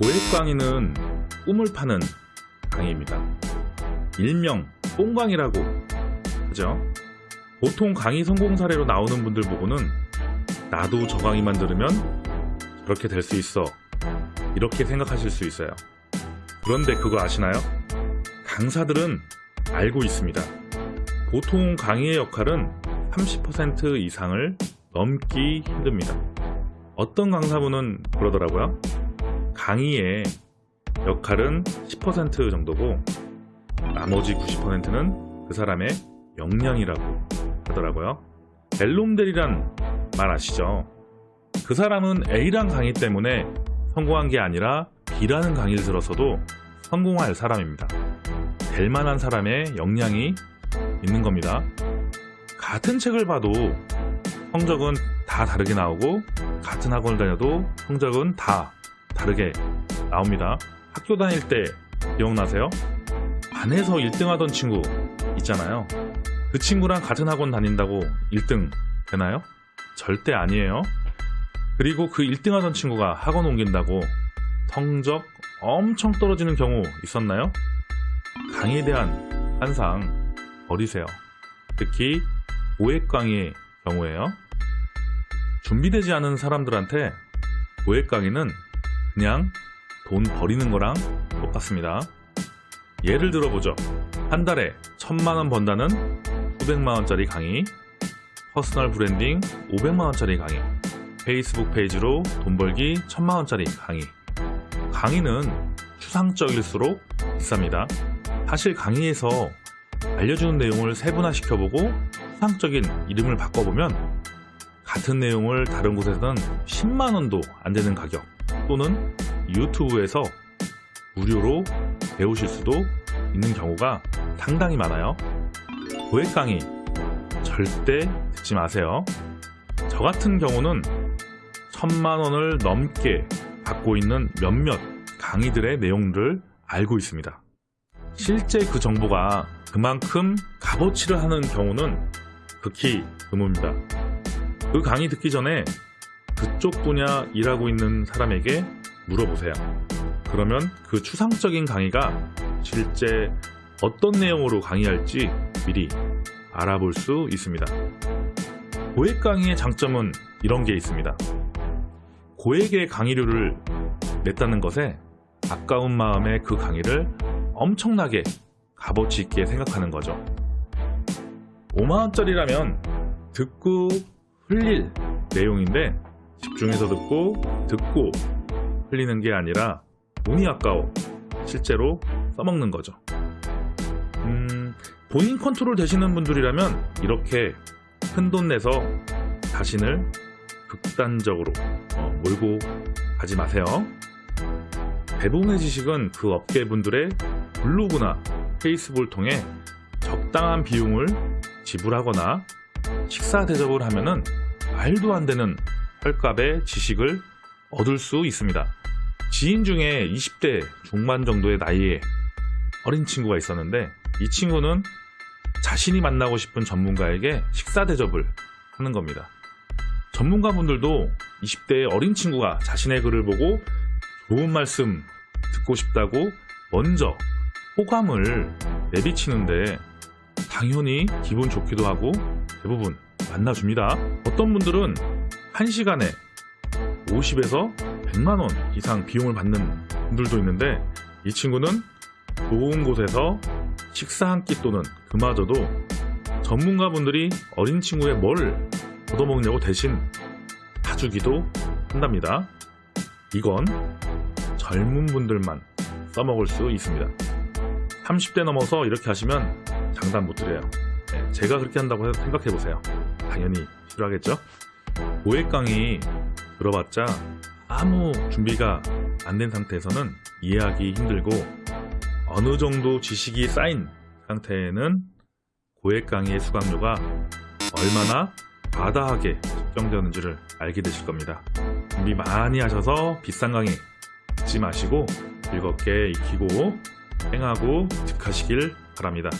고액 강의는 꿈을 파는 강의입니다. 일명 뽕강이라고 하죠. 보통 강의 성공 사례로 나오는 분들 보고는 나도 저 강의만 들으면 저렇게 될 수 있어 이렇게 생각하실 수 있어요. 그런데 그거 아시나요? 강사들은 알고 있습니다. 보통 강의의 역할은 30% 이상을 넘기 힘듭니다. 어떤 강사분은 그러더라고요. 강의의 역할은 10% 정도고 나머지 90%는 그 사람의 역량이라고 하더라고요. 벨롬델이란 말 아시죠? 그 사람은 A란 강의 때문에 성공한 게 아니라 B라는 강의를 들어서도 성공할 사람입니다. 될 만한 사람의 역량이 있는 겁니다. 같은 책을 봐도 성적은 다 다르게 나오고 같은 학원을 다녀도 성적은 다 다르게 나옵니다. 학교 다닐 때 기억나세요? 반에서 1등 하던 친구 있잖아요. 그 친구랑 같은 학원 다닌다고 1등 되나요? 절대 아니에요. 그리고 그 1등 하던 친구가 학원 옮긴다고 성적 엄청 떨어지는 경우 있었나요? 강의에 대한 환상 버리세요. 특히 고액 강의의 경우에요. 준비되지 않은 사람들한테 고액 강의는 그냥 돈 버리는 거랑 똑같습니다. 예를 들어보죠. 한 달에 천만원 번다는 수백만원짜리 강의, personal branding 500만원짜리 강의, 페이스북 페이지로 돈 벌기 천만원짜리 강의. 강의는 추상적일수록 비쌉니다. 사실 강의에서 알려주는 내용을 세분화시켜보고 추상적인 이름을 바꿔보면 같은 내용을 다른 곳에서는 10만원도 안 되는 가격 또는 유튜브에서 무료로 배우실 수도 있는 경우가 상당히 많아요. 고액 강의 절대 듣지 마세요. 저 같은 경우는 천만 원을 넘게 받고 있는 몇몇 강의들의 내용들을 알고 있습니다. 실제 그 정보가 그만큼 값어치를 하는 경우는 극히 드뭅니다. 그 강의 듣기 전에 그쪽 분야 일하고 있는 사람에게 물어보세요. 그러면 그 추상적인 강의가 실제 어떤 내용으로 강의할지 미리 알아볼 수 있습니다. 고액 강의의 장점은 이런 게 있습니다. 고액의 강의료를 냈다는 것에 아까운 마음에 그 강의를 엄청나게 값어치 있게 생각하는 거죠. 5만원짜리라면 듣고 흘릴 내용인데 집중해서 듣고 듣고 흘리는 게 아니라 돈이 아까워. 실제로 써먹는 거죠. 음, 본인 컨트롤 되시는 분들이라면 이렇게 큰 돈 내서 자신을 극단적으로 어, 몰고 가지 마세요. 대부분의 지식은 그 업계 분들의 블로그나 페이스북을 통해 적당한 비용을 지불하거나 식사 대접을 하면은 말도 안 되는 헐값의 지식을 얻을 수 있습니다. 지인 중에 20대 중반 정도의 나이에 어린 친구가 있었는데 이 친구는 자신이 만나고 싶은 전문가에게 식사 대접을 하는 겁니다. 전문가분들도 20대의 어린 친구가 자신의 글을 보고 좋은 말씀 듣고 싶다고 먼저 호감을 내비치는데 당연히 기분 좋기도 하고 대부분 만나줍니다. 어떤 분들은 1시간에 50에서 100만원 이상 비용을 받는 분들도 있는데 이 친구는 좋은 곳에서 식사 한 끼 또는 그마저도 전문가분들이 어린 친구의 뭘 얻어먹냐고 대신 사주기도 한답니다. 이건 젊은 분들만 써먹을 수 있습니다. 30대 넘어서 이렇게 하시면 장담 못 드려요. 네, 제가 그렇게 한다고 생각해보세요. 당연히 싫어하겠죠? 고액 강의 들어봤자 아무 준비가 안 된 상태에서는 이해하기 힘들고 어느 정도 지식이 쌓인 상태에는 고액 강의의 수강료가 얼마나 과다하게 측정되는지를 알게 되실 겁니다. 준비 많이 하셔서 비싼 강의 듣지 마시고 즐겁게 익히고 행하고 득하시길 바랍니다.